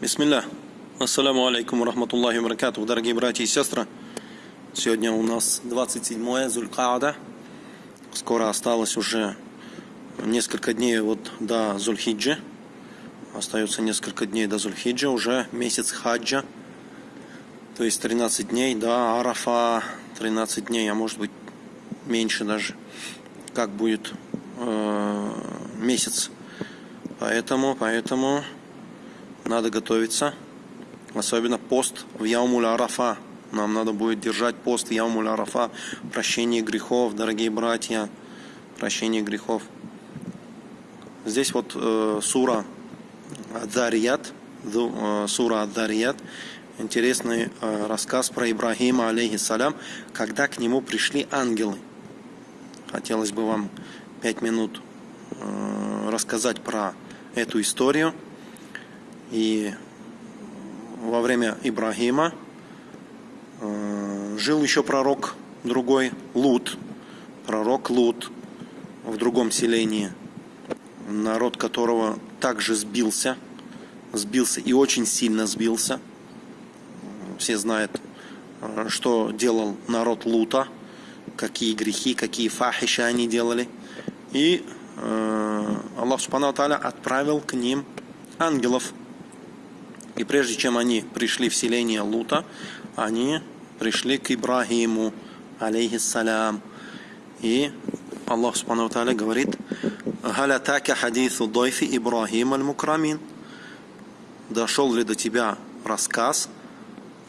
Бисмилля. Ассаляму алейкум рахматуллахи баракатух, дорогие братья и сестры. Сегодня у нас 27 Зулькаада. Скоро осталось уже несколько дней вот до Зульхиджи. Остается несколько дней до Зульхиджи, уже месяц хаджа. То есть 13 дней до Арафа, 13 дней, а может быть меньше даже. Как будет э, месяц. Поэтому, поэтому надо готовиться. Особенно пост в Яумуль Арафа. Нам надо будет держать пост в Яумуль Арафа. Прощение грехов, дорогие братья. Прощение грехов. Здесь вот э, сура Адарият. Э, сура Адарият. Интересный э, рассказ про Ибрахима, алейхиссалям, когда к нему пришли ангелы. Хотелось бы вам пять минут э, рассказать про эту историю. И во время Ибрагима э, жил еще пророк другой, Лут, пророк Лут в другом селении, народ которого также сбился, сбился и очень сильно сбился. Все знают, э, что делал народ Лута, какие грехи, какие фахиши они делали. И э, Аллах Субхану отправил к ним ангелов, и прежде чем они пришли в селение Лута, они пришли к Ибрагиму, алейхиссалям. И Аллах Субхану Тааля говорит, «Галятака хадису дойфи Ибрагим аль-Мукрамин». Дошел ли до тебя рассказ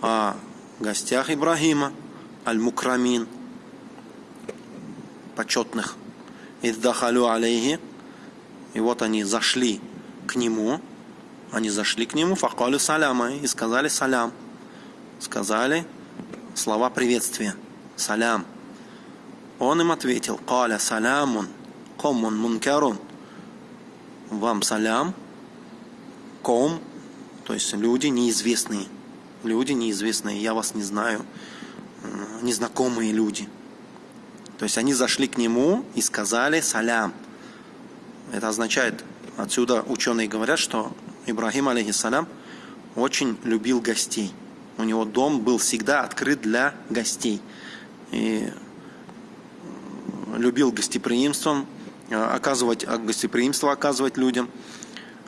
о гостях Ибрагима, аль-Мукрамин, почетных. «Иддахалю алейхи». И вот они зашли к нему, они зашли к нему, факалю саляма, и сказали салям. Сказали слова приветствия. Салям. Он им ответил, каля салямун, коммун мункарун. Вам салям, ком, то есть люди неизвестные. Люди неизвестные, я вас не знаю, незнакомые люди. То есть они зашли к нему и сказали салям. Это означает, отсюда ученые говорят, что Ибрагим, алейхиссалям, очень любил гостей. У него дом был всегда открыт для гостей. И любил гостеприимством, э, оказывать э, гостеприимство оказывать людям,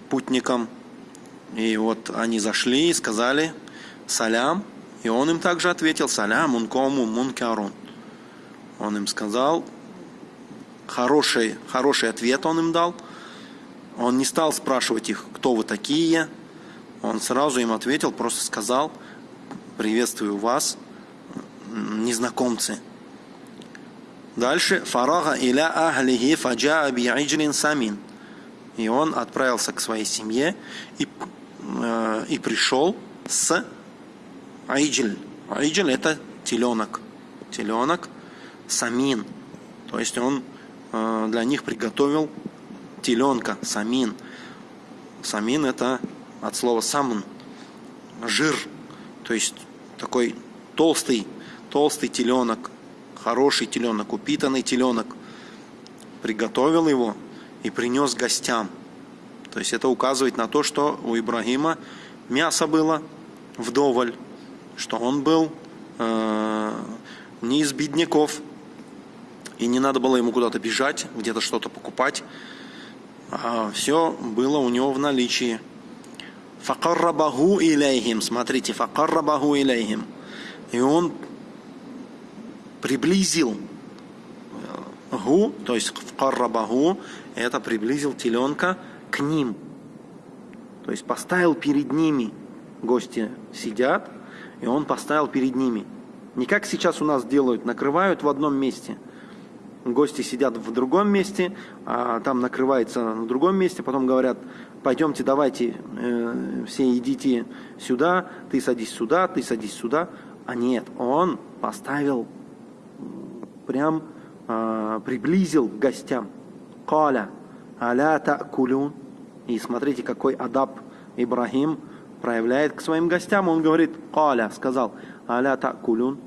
путникам. И вот они зашли и сказали салям, и он им также ответил салям ункому мункарун. Он им сказал хороший, хороший ответ он им дал – он не стал спрашивать их, кто вы такие. Он сразу им ответил, просто сказал, приветствую вас, незнакомцы. Дальше. Фарага иля ахлихи фаджа би'иджлин самин. И он отправился к своей семье и, э, и пришел с айджль. Айджль это теленок. Теленок самин. То есть он э, для них приготовил теленка, самин. Самин это от слова самн, жир, то есть такой толстый, толстый теленок, хороший теленок, упитанный теленок. Приготовил его и принес гостям. То есть это указывает на то, что у Ибрагима мясо было вдоволь, что он был э, не из бедняков, и не надо было ему куда-то бежать, где-то что-то покупать. А, все было у него в наличии. Факаррабаху илейхим. Смотрите, факаррабаху илейхим. И он приблизил гу, то есть факаррабаху, это приблизил теленка к ним. То есть поставил перед ними. Гости сидят, и он поставил перед ними. Не как сейчас у нас делают, накрывают в одном месте – гости сидят в другом месте, а там накрывается на другом месте, потом говорят, пойдемте, давайте, э, все идите сюда, ты садись сюда, ты садись сюда. А нет, он поставил, прям э, приблизил к гостям. Каля, аля та'кулюн. И смотрите, какой адаб Ибрахим проявляет к своим гостям. Он говорит, каля, сказал, аля та'кулюн.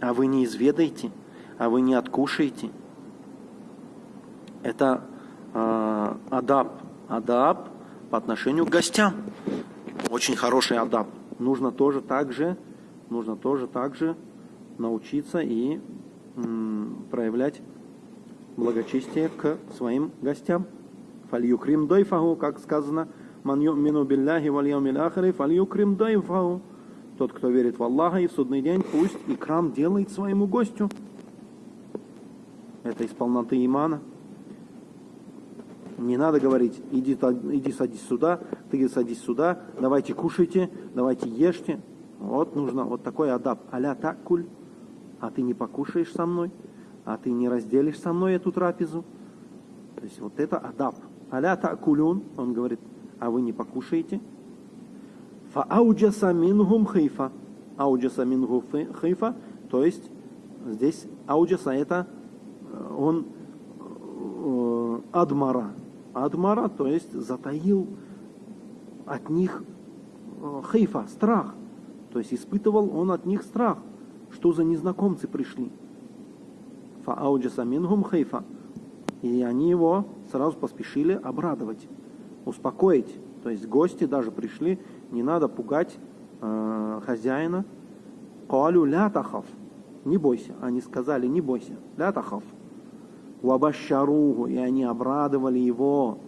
А вы не изведаете? А вы не откушаете. Это э, адаб. Адаб по отношению к гостям. очень хороший адап. Нужно тоже так же, нужно тоже так же научиться и проявлять благочестие к своим гостям. Фальюкрим дойфаху, как сказано, ман ю'мину билляхи валь яумил ахири, фальюкрим дойфаху. Тот, кто верит в Аллаха и в судный день, пусть икрам делает своему гостю. Это из полноты имана. Не надо говорить, иди, иди садись сюда, ты садись сюда, давайте кушайте, давайте ешьте. Вот нужно вот такой адап. Аля таккуль, а ты не покушаешь со мной, а ты не разделишь со мной эту трапезу. То есть вот это адап. Аля таккулюн, он говорит, а вы не покушаете. Фауджаса мингум хейфа. Ауджаса мингу хейфа, то есть здесь ауджаса это он э, адмара. Адмара, то есть затаил от них э, хейфа, страх. То есть испытывал он от них страх, что за незнакомцы пришли. Фауджаса мингум хейфа. И они его сразу поспешили обрадовать, успокоить. То есть гости даже пришли, не надо пугать э, хозяина. Калю ля. Не бойся. Они сказали, не бойся. Ля. Вабашаругу. И они обрадовали его.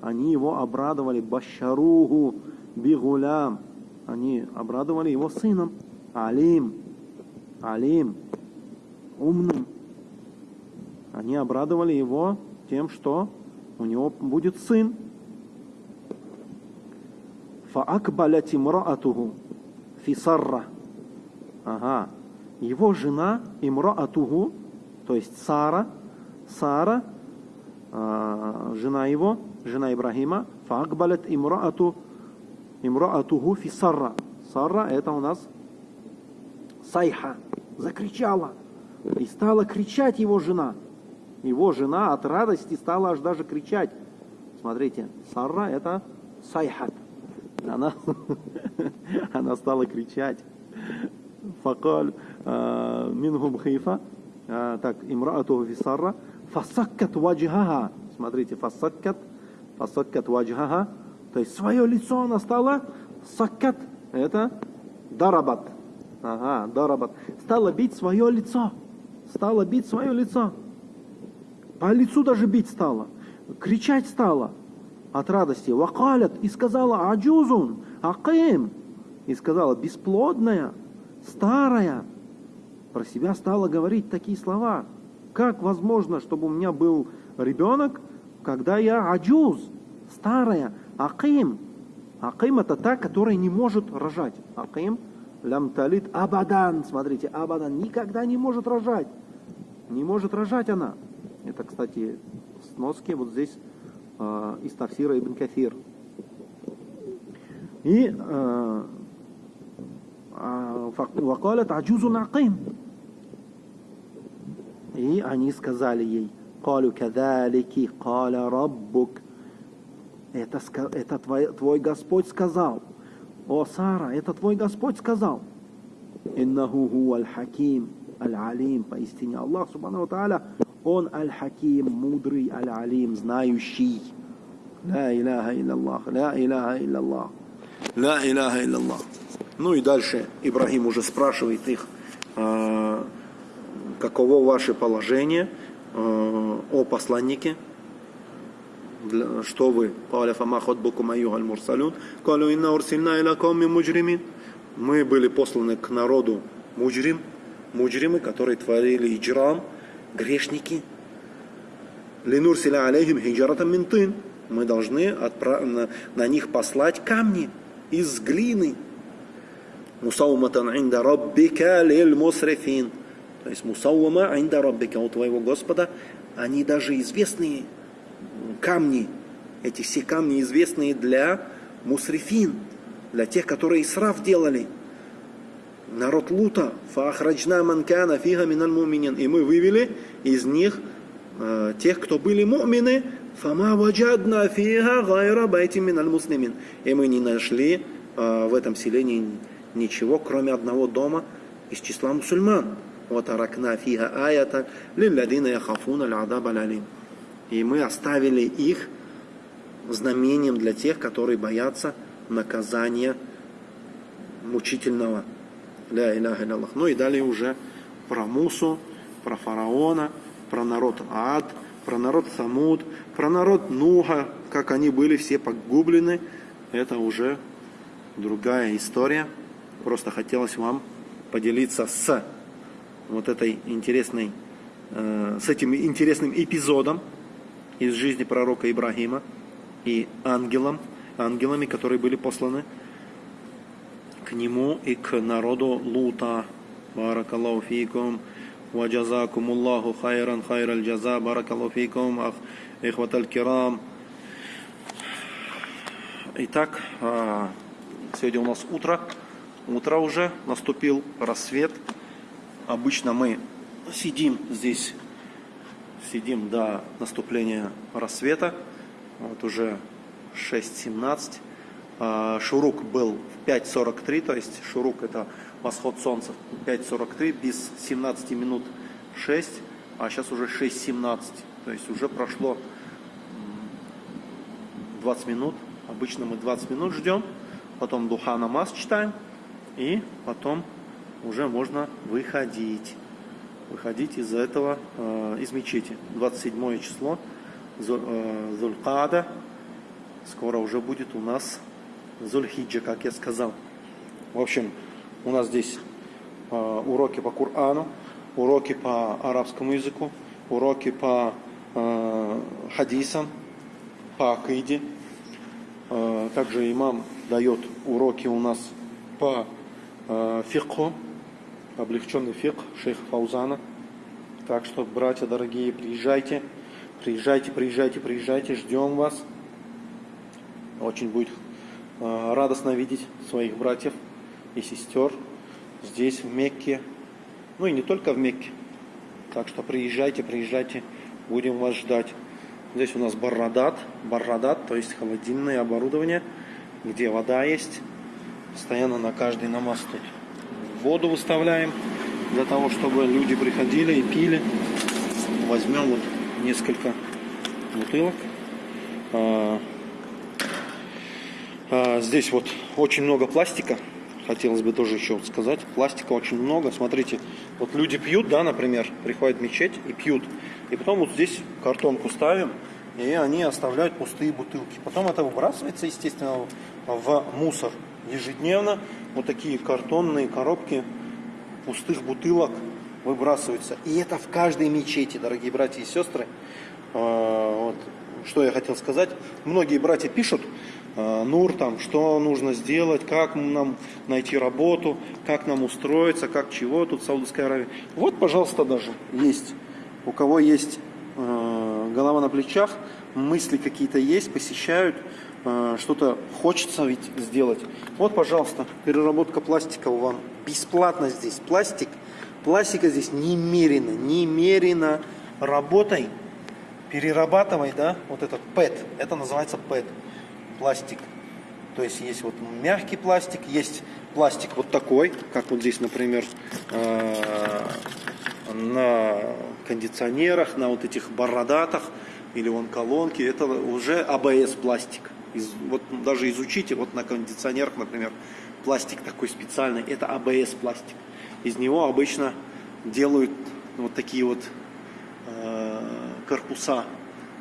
Они его обрадовали. Башаругу бигулям. Они обрадовали его сыном. Алим. Алим. Умным. Они обрадовали его тем, что у него будет сын. Фаакбалят имраатуху фисарра. Ага. Его жена имраатуху, то есть Сара, Сара, э, жена его, жена Ибрахима, фаакбалят имраату, имраатуху фисарра. Сарра это у нас сайха, закричала. И стала кричать его жена. Его жена от радости стала аж даже кричать. Смотрите, Сарра это сайхат она, она стала кричать. Факаль мингум хейфа. Так, имраату фисарра. Фасаккат ваджхаха. Смотрите, фасаккат. Фасаккат ваджхаха. То есть свое лицо она стала саккат. Это дарабат. Ага, дарабат. Стала бить свое лицо. Стала бить свое лицо. По лицу даже бить стала. Кричать стала от радости. Вакалят и сказала аджузун, аким. И сказала бесплодная, старая. Про себя стала говорить такие слова. Как возможно, чтобы у меня был ребенок, когда я аджуз, старая, аким. Аким это та, которая не может рожать. Аким лям талит абадан. Смотрите, абадан никогда не может рожать. Не может рожать она. Это, кстати, сноски вот здесь из Тафсира Ибн Кафир. И وقالت عجوز عقيم и они сказали ей, «Калю кадалики, каля раббук». Это, это твой, твой Господь сказал. О, Сара, это твой Господь сказал. «Иннаху ху аль-хаким, аль-алим». Поистине Аллах, субхану тааля, Он аль-хаким, мудрый, аль-алим, знающий. Ла иляха илляллах, ла иляха илляллах, ла иляха илляллах. Ну и дальше Ибрагим уже спрашивает их, каково ваше положение э, о посланнике, что вы, Каля фама ходбуку маю аль мурсалюн, Калю инна урсильна иля кауми муджримин. Мы были посланы к народу муджрим, муджримы, которые творили иджрам, грешники. Линурсиля алейхим хиджаратам минтын мы должны отправ... на, на них послать камни из глины. Мусауматан инда раббика лиль мусрифин. То есть мусаума инда раббика у твоего Господа, они даже известные камни, эти все камни известные для мусрифин, для тех, которые исраф делали. Народ Лута, фахраджна манкана фига миналь муминин. И мы вывели из них э, тех, кто были мумины, Фама ваджадна фиха гайра байти миналь муслимин. И мы не нашли э, в этом селении ничего, кроме одного дома из числа мусульман. Аракна фиха аята лилладина яхафуна л'адаб алялим. И мы оставили их знамением для тех, которые боятся наказания мучительного. Ля иляха Аллах. Ну и далее уже про Мусу, про фараона, про народ Ад, про народ Самуд, про народ Нуха, как они были все погублены. Это уже другая история. Просто хотелось вам поделиться с вот этой интересной, э, с этим интересным эпизодом из жизни пророка Ибрагима и ангелом, ангелами, которые были посланы к нему и к народу Лута. Баракаллаху фикум. وجزاكم الله خيرا خير الجزاء بارك الله فيكم أخ إخوة الكرام Итак, сегодня у нас утро, утро уже, наступил рассвет. Обычно мы сидим здесь, сидим до наступления рассвета, вот уже 6.17. Шурук был в 5.43, то есть шурук это восход солнца 5.43, без 17 минут 6, а сейчас уже 6.17. То есть уже прошло 20 минут. Обычно мы 20 минут ждем, потом духа намаз читаем, и потом уже можно выходить. Выходить из этого, э, из мечети. 27 число э, Зулькада. Скоро уже будет у нас Зульхиджа, как я сказал. В общем, у нас здесь э, уроки по Корану, уроки по арабскому языку, уроки по хадисам, по акиде. Также имам дает уроки у нас по э, фикху, облегченный фикх шейха Фаузана. Так что, братья дорогие, приезжайте, приезжайте, приезжайте, приезжайте, ждем вас. Очень будет э, радостно видеть своих братьев и сестер здесь, в Мекке. Ну и не только в Мекке. Так что приезжайте, приезжайте, будем вас ждать. Здесь у нас баррадат, баррадат, то есть холодильное оборудование, где вода есть. Постоянно на каждый намаз тут воду выставляем, для того, чтобы люди приходили и пили. Возьмем вот несколько бутылок. А, а, здесь вот очень много пластика, хотелось бы тоже еще сказать. Пластика очень много. Смотрите, вот люди пьют, да, например, приходят в мечеть и пьют. И потом вот здесь картонку ставим, и они оставляют пустые бутылки. Потом это выбрасывается, естественно, в мусор. Ежедневно вот такие картонные коробки пустых бутылок выбрасываются. И это в каждой мечети, дорогие братья и сестры. А, вот. Что я хотел сказать. Многие братья пишут, Э, Нур, там, что нужно сделать, как нам найти работу, как нам устроиться, как чего тут в Саудовской Аравии. Вот, пожалуйста, даже есть. У кого есть э, голова на плечах, мысли какие-то есть, посещают, что-то хочется ведь сделать. Вот, пожалуйста, переработка пластика у вам бесплатно здесь. Пластик, пластика здесь немерено, немерено. Работай, перерабатывай, да, вот этот ПЭТ, это называется ПЭТ пластик. То есть есть вот мягкий пластик, есть пластик вот такой, как вот здесь, например, э, на кондиционерах, на вот этих бородатах или вон колонки. Это уже АБС пластик. Из, вот даже изучите, вот на кондиционерах, например, пластик такой специальный, это АБС пластик. Из него обычно делают вот такие вот э, корпуса.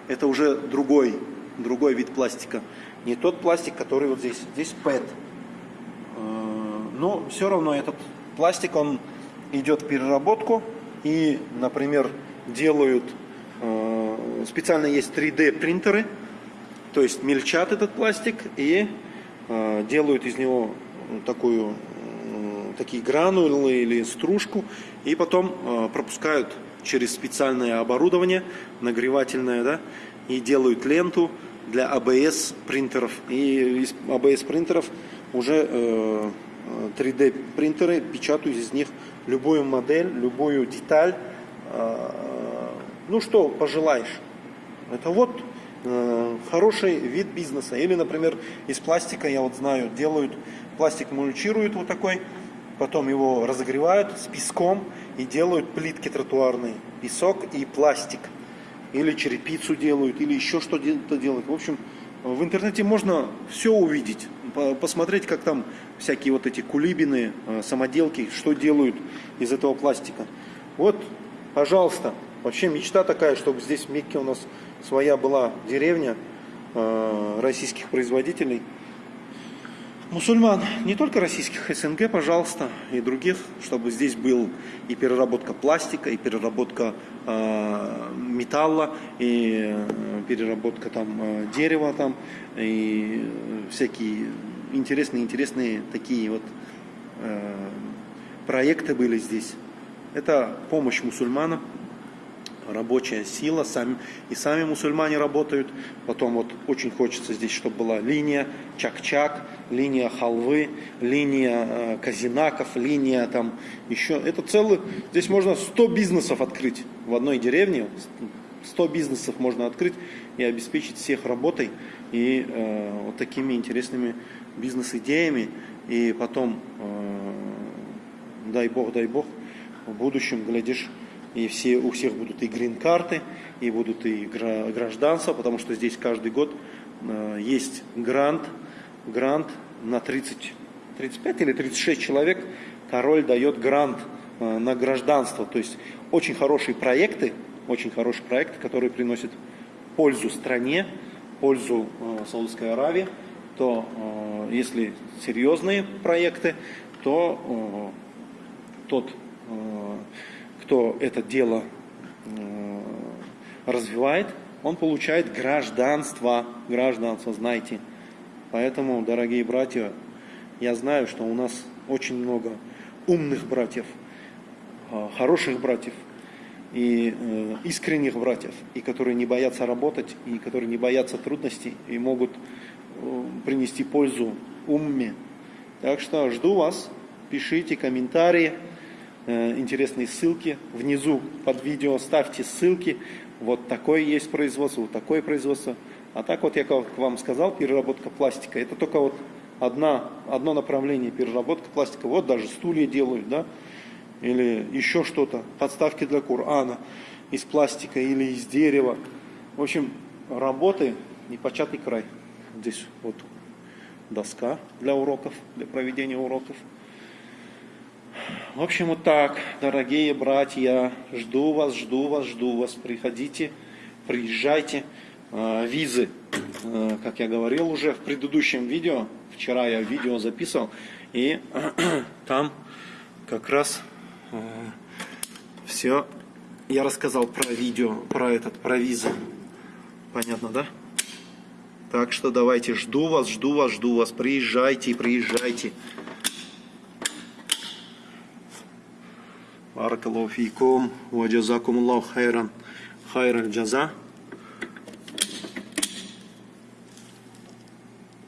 Это уже другой, другой вид пластика. Не тот пластик, который вот здесь. Здесь PET. Э, но все равно этот пластик, он идет в переработку. И, например, делают, э, специально есть 3D принтеры, то есть мельчат этот пластик и э, делают из него такую, такие гранулы или стружку, и потом пропускают через специальное оборудование, нагревательное, да, и делают ленту, для ABS принтеров. И из ABS принтеров уже 3D э, принтеры печатают из них любую модель, любую деталь. Э, ну что пожелаешь. Это вот э, хороший вид бизнеса. Или, например, из пластика, я вот знаю, делают, пластик мульчируют вот такой, потом его разогревают с песком и делают плитки тротуарные. Песок и пластик или черепицу делают, или еще что-то делают. В общем, в интернете можно все увидеть. по- посмотреть, как там всякие вот эти кулибины, э, самоделки, что делают из этого пластика. Вот, пожалуйста, вообще мечта такая, чтобы здесь в Мекке у нас своя была деревня э, российских производителей. Мусульман, не только российских, СНГ, пожалуйста, и других, чтобы здесь был и переработка пластика, и переработка э, металла, и э, переработка там э, дерева там, и всякие интересные, интересные такие вот э, проекты были здесь. Это помощь мусульманам, рабочая сила, сами, и сами мусульмане работают. Потом вот очень хочется здесь, чтобы была линия чак-чак, линия халвы, линия э, казинаков, линия там еще. Это целый, здесь можно 100 бизнесов открыть в одной деревне. 100 бизнесов можно открыть и обеспечить всех работой и э, вот такими интересными бизнес-идеями. И потом, э, дай бог, дай бог, в будущем, глядишь, и все, у всех будут и грин-карты, и будут и гра- гражданство, потому что здесь каждый год э, есть грант, грант на 30, 35 или 36 человек, король дает грант э, на гражданство. То есть очень хорошие проекты, очень хорошие проекты, которые приносят пользу стране, пользу э, Саудовской Аравии, то если серьезные проекты, то тот, кто это дело э, развивает, он получает гражданство, гражданство, знаете. Поэтому, дорогие братья, я знаю, что у нас очень много умных братьев, э, хороших братьев и э, искренних братьев, и которые не боятся работать, и которые не боятся трудностей, и могут принести пользу умме. Так что жду вас, пишите комментарии, интересные ссылки. Внизу под видео ставьте ссылки. Вот такое есть производство, вот такое производство. А так вот я как вам сказал, переработка пластика. Это только вот одна, одно направление переработка пластика. Вот даже стулья делают, да, или еще что-то, подставки для Корана из пластика или из дерева. В общем, работы непочатый край. Здесь вот доска для уроков, для проведения уроков. В общем, вот так, дорогие братья, жду вас, жду вас, жду вас. Приходите, приезжайте. Э, Визы, э, как я говорил уже в предыдущем видео, вчера я видео записывал, и там как раз все я рассказал про видео, про этот, про визы. Понятно, да? Так что давайте, жду вас, жду вас, жду вас. Приезжайте, приезжайте. بارك الله فيكم وجزاكم الله خيرا. خير الجزاء.